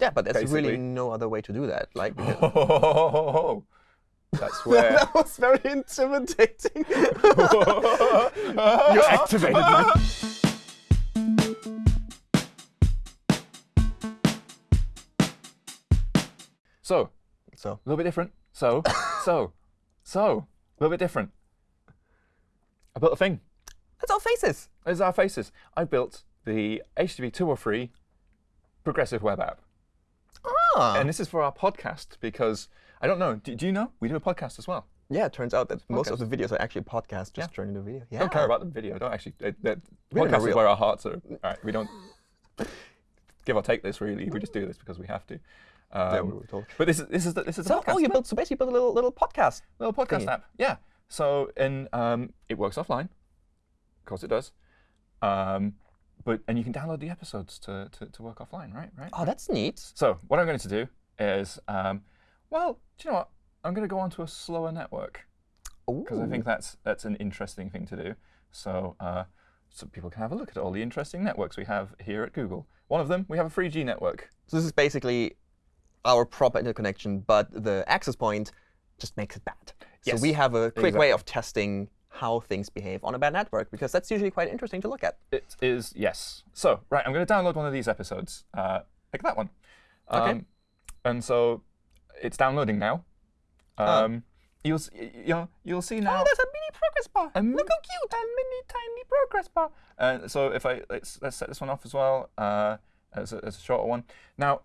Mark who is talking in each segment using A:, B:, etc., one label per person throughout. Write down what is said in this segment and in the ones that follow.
A: Yeah, but there's
B: Basically.
A: really no other way to do that. Like,
B: That's where.
A: that was very intimidating.
B: you
A: activated my-
B: So,
A: so,
B: a little bit different. So, so, so, a little bit different. I built a thing.
A: that's our faces.
B: It's our faces. I built the HTTP 203 progressive web app.
A: Ah.
B: And this is for our podcast because, I don't know, do, do you know? We do a podcast as well.
A: yeah, it turns out that most of the videos are actually podcasts just
B: Yeah.
A: turned into video. Yeah.
B: Don't care about the video. Don't actually. Uh, the
A: We're
B: podcast is where our hearts are. All right, we don't give or take this really. We just do this because we have to.
A: Yeah,
B: Um,
A: we were told.
B: but this is this is the, this is
A: So,
B: podcast.
A: oh, you built so basically built a little little podcast.
B: little podcast
A: thingy.
B: app. Yeah. So and um, it works offline. Of course it does. Um, but and you can download the episodes to, to, to work offline, right? Right.
A: Oh, that's neat.
B: So what I'm going to do is, um, well, do you know what? I'm going to go onto a slower network because I think that's that's an interesting thing to do. So uh, so people can have a look at all the interesting networks we have here at Google. One of them, we have a 3G network.
A: So this is basically our proper interconnection, but the access point just makes it bad.
B: Yes,
A: So we have a quick
B: exactly.
A: way of testing how things behave on a bad network, because that's usually quite interesting to look at.
B: It is, yes. So, right, I'm going to download one of these episodes, uh, like that one. Um,
A: Okay.
B: And so it's downloading now.
A: Oh.
B: Um, You'll, s- y- you know, you'll see now.
A: Oh, there's a mini progress bar.
B: a
A: Look how
B: cute! A mini tiny progress bar. Uh, so if I let's let's set this one off as well uh, as, a, as a shorter one. Now,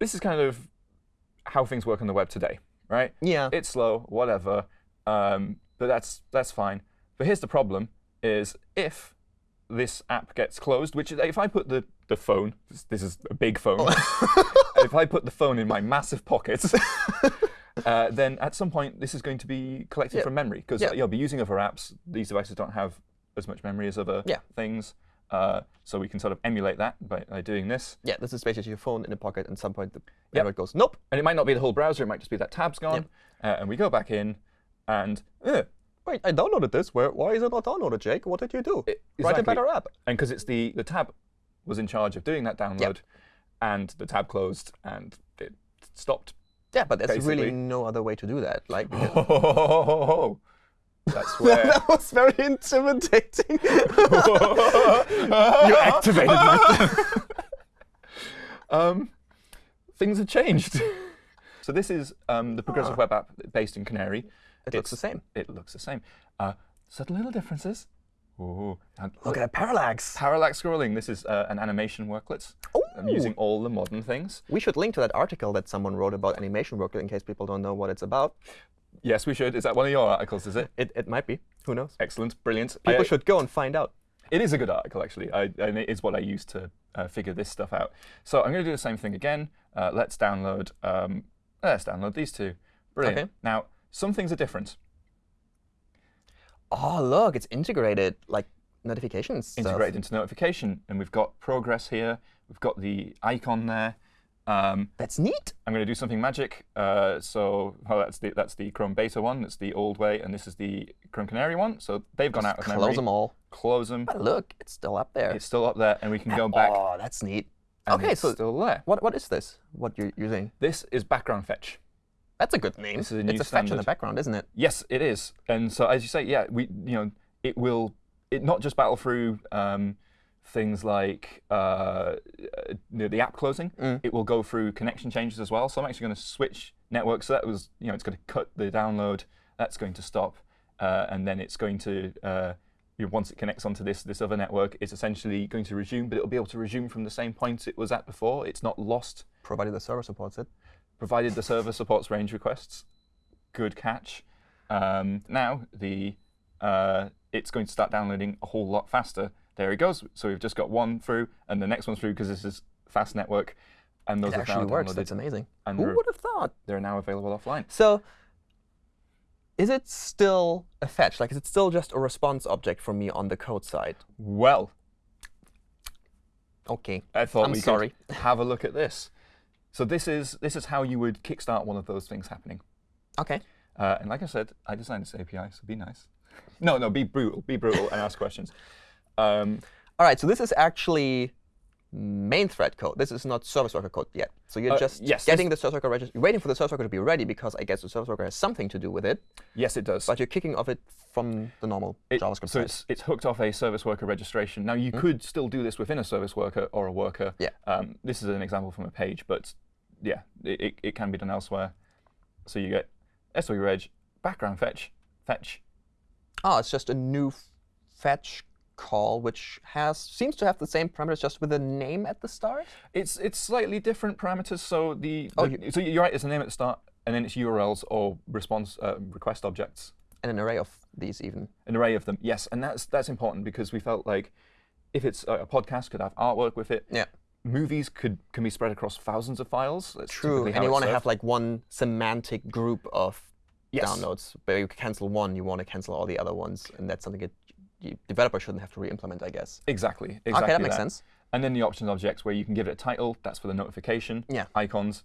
B: this is kind of how things work on the web today, right?
A: Yeah.
B: It's slow, whatever, um, but that's that's fine. But here's the problem: is if this app gets closed, which if I put the the phone, this, this is a big phone, if I put the phone in my massive pockets. Uh, then at some point, this is going to be collected
A: Yeah.
B: from memory because
A: Yeah.
B: you'll be using other apps. These devices don't have as much memory as other
A: Yeah.
B: things. Uh, so we can sort of emulate that by, by doing this.
A: yeah, this is basically your phone in a pocket, and at some point the
B: Yep.
A: network goes, nope.
B: And it might not be the whole browser. It might just be that tab's gone. Uh, and we go back in, and uh,
A: Wait, I downloaded this. Where, why is it not downloaded, Jake? What did you do?
B: It-
A: Write a better app.
B: and because it's the the tab was in charge of doing that download, and the tab closed and it stopped.
A: Yeah, but there's really no other way to do that. Like,
B: That's where.
A: that was very intimidating.
B: you
A: activated my-
B: um, things have changed. so this is um, the progressive web app based in Canary.
A: It looks the same.
B: It looks the same. Uh, subtle little differences. Ooh, and
A: Look at that parallax.
B: parallax scrolling. This is uh, an animation worklet. I'm using all the modern things.
A: We should link to that article that someone wrote about animation worklet in case people don't know what it's about.
B: Yes, we should. Is that one of your articles? Is it?
A: It, it might be. Who knows?
B: Excellent, brilliant.
A: People
B: I-
A: should go and find out.
B: It is a good article, actually, I, and it is what I use to uh, figure this stuff out. So I'm going to do the same thing again. Uh, let's download. Um, let's download these two. Brilliant.
A: Okay.
B: Now, some things are different.
A: Oh, look, it's integrated, like notifications.
B: Integrated into notification, and we've got progress here. We've got the icon there. Um,
A: That's neat.
B: I'm going to do something magic. Uh, so well, that's the that's the Chrome Beta one. That's the old way, and this is the Chrome Canary one. So they've gone out of
A: Close
B: memory.
A: them all.
B: Close them.
A: But look, it's still up there.
B: It's still up there, and we can go back.
A: Oh, that's neat. okay,
B: it's
A: so
B: still there.
A: what what is this? What you're using?
B: This is background fetch.
A: That's a good name.
B: This is a
A: it's
B: new
A: a fetch in the background, isn't it?
B: Yes, it is. And so, as you say, yeah, we, you know, it will, it not just battle through um, things like uh, uh, the, the app closing.
A: Mm.
B: It will go through connection changes as well. So I'm actually going to switch networks. So that was, you know, it's going to cut the download. That's going to stop, uh, and then it's going to. Uh, you know, once it connects onto this this other network, it's essentially going to resume, but it'll be able to resume from the same point it was at before. It's not lost
A: Provided the server supports it.
B: Provided the server supports range requests. Good catch. Um, now the uh, it's going to start downloading a whole lot faster. There it goes. So we've just got one through, and the next one's through because this is fast network, and those
A: It actually works. That's amazing.
B: and
A: Who would have thought?
B: They're now available offline.
A: So, is it still a fetch? Like, is it still just a response object for me on the code side?
B: Well,
A: Okay.
B: I thought
A: I'm
B: we
A: sorry.
B: could have a look at this. So this is this is how you would kickstart one of those things happening.
A: Okay.
B: Uh, and like I said, I designed this API, so be nice. No, no, be brutal, be brutal, and ask questions. Um,
A: All right. So this is actually main thread code. This is not service worker code yet. So you're
B: Uh,
A: just
B: yes,
A: getting the service worker register. You're waiting for the service worker to be ready because I guess the service worker has something to do with it.
B: Yes, it does.
A: But you're kicking off it from the normal
B: It-
A: JavaScript
B: so it's, it's hooked off a service worker registration. Now, you could still do this within a service worker or a worker.
A: Yeah.
B: Um, this is an example from a page, but yeah, it, it, it can be done elsewhere. So you get swreg, background fetch, fetch.
A: Oh, it's just a new fetch call, which has seems to have the same parameters, just with a name at the start.
B: It's it's slightly different parameters. So the,
A: Oh,
B: the- so you're right. It's a name at the start, and then it's URLs or response uh, request objects,
A: And an array of these even.
B: an array of them. Yes, and that's that's important because we felt like if it's a, a podcast could have artwork with it.
A: Yeah.
B: Movies could can be spread across thousands of files. That's
A: True. And you want to have like one semantic group of
B: Yes.
A: downloads. But you cancel one, you want to cancel all the other ones. And that's something that you, developer shouldn't have to re-implement, I guess.
B: Exactly. Exactly.
A: okay, that makes sense.
B: And then the options objects where you can give it a title, that's for the notification.
A: Yeah.
B: Icons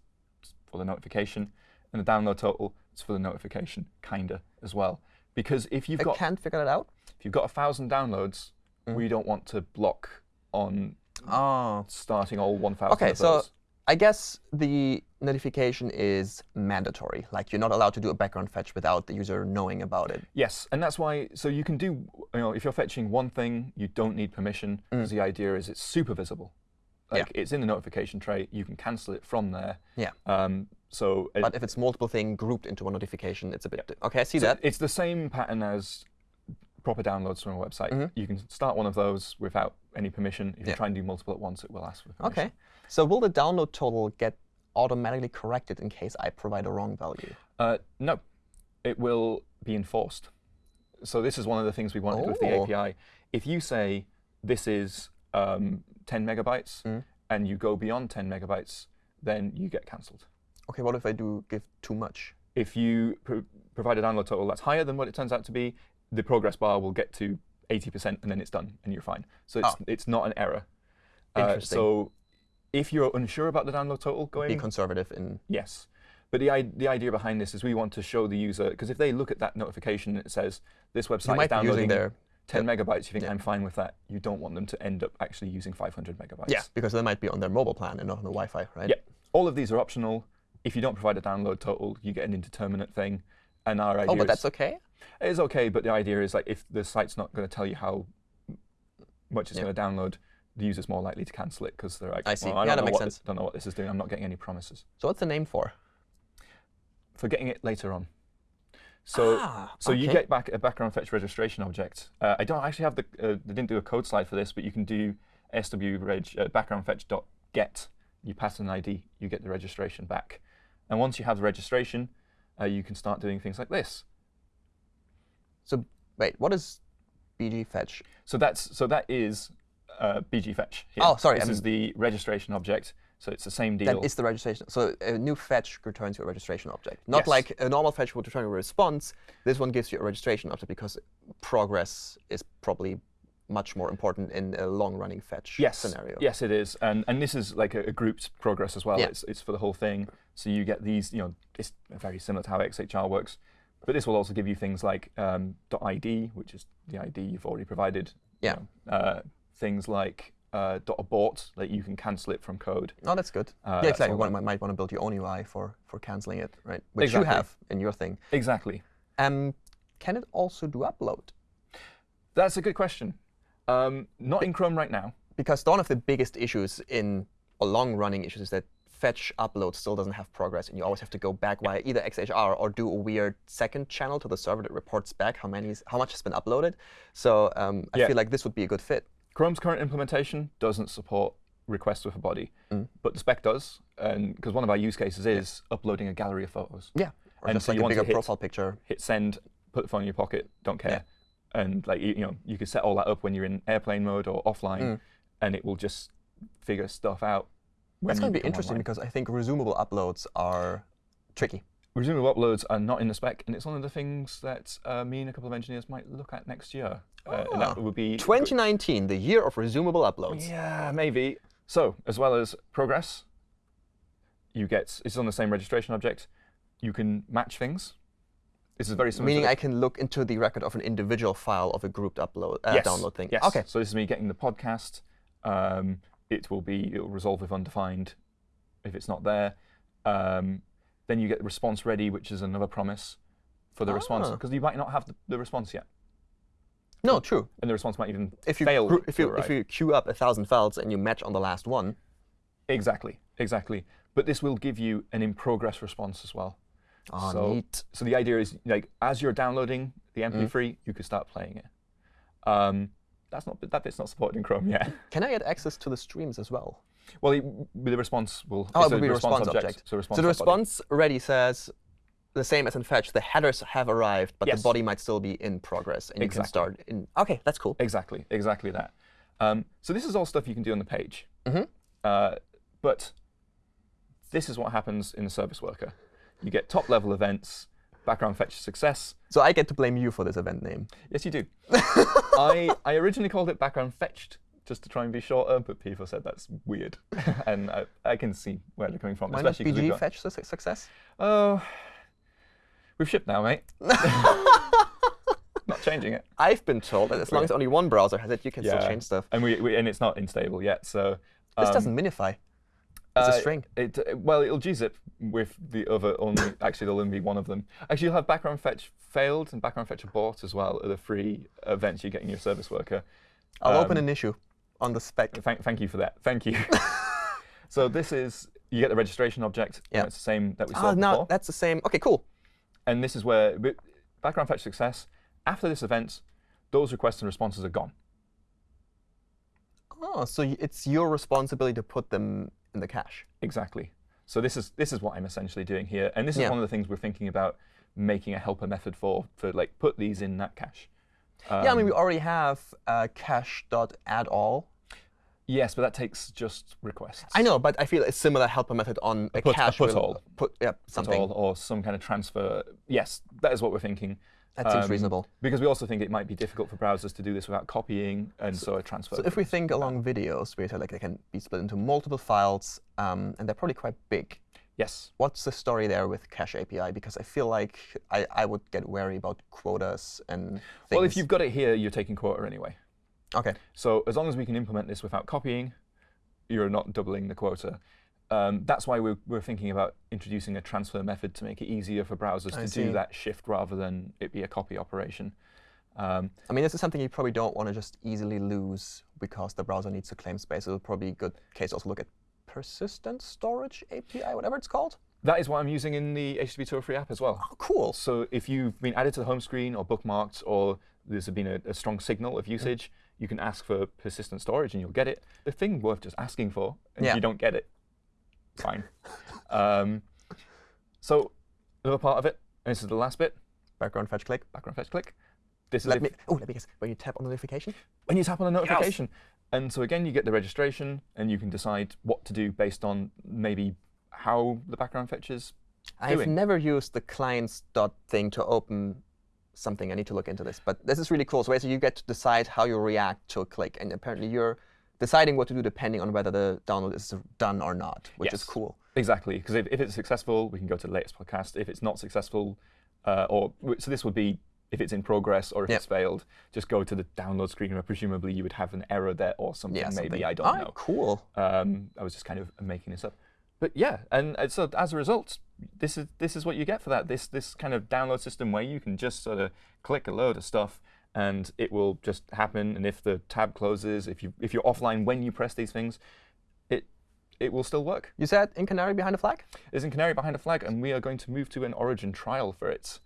B: for the notification. And the download total is for the notification, kinda as well. Because if you've
A: I
B: got
A: can't figure that out.
B: if you've got a thousand downloads,
A: Mm.
B: we don't want to block on
A: Oh.
B: starting all 1,000
A: Okay,
B: of
A: so. I guess the notification is mandatory. Like you're not allowed to do a background fetch without the user knowing about it.
B: Yes, and that's why. So you can do, you know, if you're fetching one thing, you don't need permission because the idea is it's super visible.
A: Mm. Yeah.
B: Like it's in the notification tray, you can cancel it from there.
A: Yeah.
B: Um, so it-
A: But if it's multiple things grouped into one notification, it's a bit. Okay, I see
B: So
A: that.
B: It's the same pattern as proper downloads from a website.
A: Mhm.
B: You can start one of those without any permission. If
A: Yeah.
B: you try and do multiple at once, it will ask for permission.
A: Okay. So will the download total get automatically corrected in case I provide a wrong value?
B: Uh, no, it will be enforced. So this is one of the things we wanted with the
A: Oh.
B: API. If you say this is um, 10 megabytes
A: Mm.
B: and you go beyond 10 megabytes, then you get cancelled.
A: Okay, what if I do give too much?
B: If you pro- provide a download total that's higher than what it turns out to be, the progress bar will get to 80% and then it's done and you're fine. So it's,
A: Oh.
B: it's not an error. Uh,
A: Interesting.
B: so if you're unsure about the download total, go
A: Be
B: in.
A: conservative in.
B: Yes. But the, the idea behind this is we want to show the user, because if they look at that notification and it says, this website is downloading
A: their.
B: 10 megabytes, you think,
A: Yeah.
B: I'm fine with that. You don't want them to end up actually using 500 megabytes.
A: Yeah, because they might be on their mobile plan and not on the Wi-Fi, right?
B: Yeah. All of these are optional. If you don't provide a download total, you get an indeterminate thing. And our idea
A: Oh, but
B: is,
A: that's okay.
B: it is okay, but the idea is like if the site's not going to tell you how much it's
A: Yeah.
B: going to download, the user's more likely to cancel it because they're like,
A: I see.
B: "Well, I
A: Yeah,
B: don't
A: that
B: know
A: makes
B: what this- don't know what this is doing. I'm not getting any promises.
A: So what's the name for?
B: For getting it later on. So,
A: Ah,
B: so you get back a background fetch registration object. Uh, I don't actually have the, uh, they didn't do a code slide for this, but you can do swreg uh, background fetch dot get. You pass an ID, you get the registration back. And once you have the registration, uh, you can start doing things like this.
A: So wait, what is BG fetch?
B: So that's so that is uh, BG fetch. here.
A: Oh, sorry,
B: This
A: I
B: is the registration object. So it's the same deal.
A: That is the registration. So a new fetch returns you a registration object. Not
B: Yes.
A: like a normal fetch would return a response. This one gives you a registration object because progress is probably much more important in a long-running fetch
B: yes,
A: scenario.
B: Yes, it is, and and this is like a, a grouped progress as well.
A: Yeah.
B: It's it's for the whole thing. So you get these, you know, it's very similar to how XHR works, but this will also give you things like um, .id, which is the ID you've already provided. you
A: Yeah.
B: know, uh, things like uh, .abort, that you can cancel it from code.
A: Oh, that's good.
B: Uh,
A: yeah, exactly.
B: all
A: One
B: that-
A: might, might want to build your own UI for for canceling it, right? Which
B: Exactly.
A: you have in your thing.
B: Exactly.
A: Um, can it also do upload?
B: That's a good question. Um, not in Chrome right now.
A: Because one of the biggest issues in or long-running issues is that fetch upload still doesn't have progress, and you always have to go back via either XHR or do a weird second channel to the server that reports back how many how much has been uploaded. So um, I
B: Yeah.
A: feel like this would be a good fit.
B: Chrome's current implementation doesn't support requests with a body,
A: Mm.
B: but the spec does, and because one of our use cases is uploading a gallery of photos.
A: Yeah. Or
B: And
A: just
B: so
A: like
B: you
A: a
B: want to
A: bigger
B: hit-
A: profile picture.
B: hit send, put the phone in your pocket, don't care. And like you, you know, you can set all that up when you're in airplane mode or offline,
A: Mm.
B: and it will just figure stuff out.
A: That's going to be interesting
B: online.
A: because I think resumable uploads are tricky.
B: Resumable uploads are not in the spec, and it's one of the things that uh, me and a couple of engineers might look at next year. Uh, that
A: Ah.
B: would be
A: 2019, the year of resumable uploads.
B: Yeah, maybe. So, as well as progress, you get it's on the same registration object. You can match things. This is very similar.
A: Meaning I can look into the record of an individual file of a grouped upload uh,
B: Yes,
A: download thing.
B: Yes.
A: Okay.
B: So this is me getting the podcast. Um, it will be it will resolve with undefined if it's not there. Um, then you get response ready, which is another promise for the response
A: Ah.
B: because you might not have the, the response yet,
A: No, true.
B: and the response might even
A: If you
B: fail.
A: if you if you queue up a thousand files and you match on the last one,
B: exactly exactly, but this will give you an in progress response as well.
A: oh,
B: So-
A: neat.
B: So the idea is like as you're downloading the
A: Mm.
B: MP3, you could start playing it. Um, that's not that bit's not supported in Chrome yet.
A: Can I get access to the streams as well?
B: Well, it, the response will.
A: Oh, it will be a response object.
B: So, response
A: So the
B: dot body.
A: response ready says the same as in fetch. The headers have arrived, but
B: Yes.
A: the body might still be in progress, and you can start in. Okay, that's cool.
B: Exactly, exactly that. Um, so this is all stuff you can do on the page.
A: Mhm.
B: Uh, but this is what happens in the service worker. You get top level events, background fetch success.
A: So I get to blame you for this event name.
B: Yes, you do. I, I originally called it background fetched just to try and be shorter, but people said that's weird. and I, I can see where they're coming from.
A: Why not
B: especially 'cause we've
A: BG
B: got-
A: fetch su- success?
B: Oh, we've shipped now, mate. Not changing it.
A: I've been told that as long as only one browser has it, you can still change stuff.
B: And we, we and it's not unstable yet. So
A: This
B: um,
A: doesn't minify. It's a
B: uh,
A: string.
B: It, uh, well, it'll gzip with the other only. actually, there'll only be one of them. Actually, you'll have background fetch failed and background fetch abort as well. Are the three events you get in your service worker.
A: I'll open
B: um,
A: an issue on the spec.
B: Thank, thank you for that. Thank you. so this is you get the registration object.
A: Yeah.
B: It's the same that we
A: Ah,
B: saw
A: no,
B: before.
A: that's the same. Okay, cool.
B: And this is where background fetch success. After this event, those requests and responses are gone.
A: Oh, so it's your responsibility to put them in the cache.
B: Exactly. So this is this is what I'm essentially doing here, and this is
A: Yeah.
B: one of the things we're thinking about making a helper method for for like put these in that cache.
A: yeah, I mean, we
B: Um,
A: already have uh, cache.addAll.
B: yes, but that takes just requests.
A: I know, but I feel a similar helper method on a,
B: put- a
A: cache.
B: put all.
A: Put, yeah, something.
B: all, or some kind of transfer. Yes, that is what we're thinking.
A: That seems
B: Um,
A: reasonable.
B: Because we also think it might be difficult for browsers to do this without copying, and so, a transfer.
A: So if we think along videos, we like they can be split into multiple files, um, and they're probably quite big.
B: yes,
A: What's the story there with Cache API? Because I feel like I, I would get wary about quotas and things.
B: well, if you've got it here, you're taking quota anyway.
A: Okay,
B: So as long as we can implement this without copying, you're not doubling the quota. Um, that's why we're, we're thinking about introducing a transfer method to make it easier for browsers
A: I
B: to
A: see.
B: do that shift rather than it be a copy operation. Um,
A: I mean, this is something you probably don't want to just easily lose because the browser needs to claim space. It'll probably be a good case to also look at persistent storage API, whatever it's called.
B: that is what I'm using in the HTTP 203 app as well.
A: Oh, cool.
B: So if you've been added to the home screen or bookmarked or there's been a, a strong signal of usage, you can ask for persistent storage and you'll get it. The thing worth just asking for, and
A: Yeah.
B: if you don't get it, fine. um, so another part of it, and this is the last bit,
A: Background fetch click.
B: background fetch click. This is
A: Let
B: if-
A: me. Oh, let me guess. When you tap on the notification.
B: when you tap on the notification. And so again, you get the registration, and you can decide what to do based on maybe how the background fetches.
A: I've
B: doing.
A: never used the clients dot thing to open something. I need to look into this. But this is really cool. So basically, you get to decide how you react to a click, and apparently you're deciding what to do depending on whether the download is done or not, which is cool.
B: Exactly, because if, if it's successful, we can go to the latest podcast. If it's not successful, uh, or so this would be if it's in progress or if
A: Yep.
B: it's failed, just go to the download screen where presumably you would have an error there or something.
A: Yeah,
B: maybe. I don't know.
A: Cool.
B: Um, I was just kind of making this up. But yeah, and, and so as a result, this is this is what you get for that. This this kind of download system where you can just sort of click a load of stuff and it will just happen. And if the tab closes, if you if you're offline when you press these things, it it will still work.
A: You said in Canary behind a flag?
B: Is in Canary behind a flag, and we are going to move to an origin trial for it.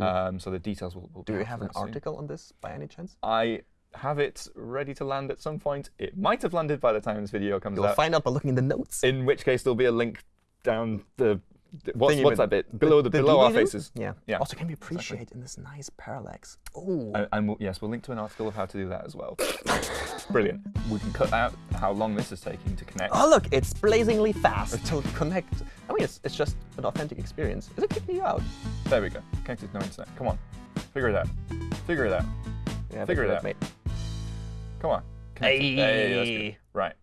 B: Um, so the details will. will
A: Do
B: out
A: have an
B: soon.
A: article on this by any chance?
B: I have it ready to land at some point. It might have landed by the time this video comes out.
A: You'll find out by looking in the notes.
B: In which case, there'll be a link down the. the- what's what's that bit below the, below our faces?
A: Yeah.
B: Yeah,
A: Also, can we appreciate in this nice parallax? Oh.
B: And, and we'll, yes, we'll link to an article of how to do that as well. Brilliant. We can cut out how long this is taking to connect.
A: Oh, look, it's blazingly fast to connect. I mean, it's, it's just an authentic experience. Is it kicking you out?
B: There we go. Connected no internet. Come on, figure it out. Figure it out.
A: Yeah,
B: Figure it out.
A: mate.
B: Come on. Hey.
A: Hey.
B: Right.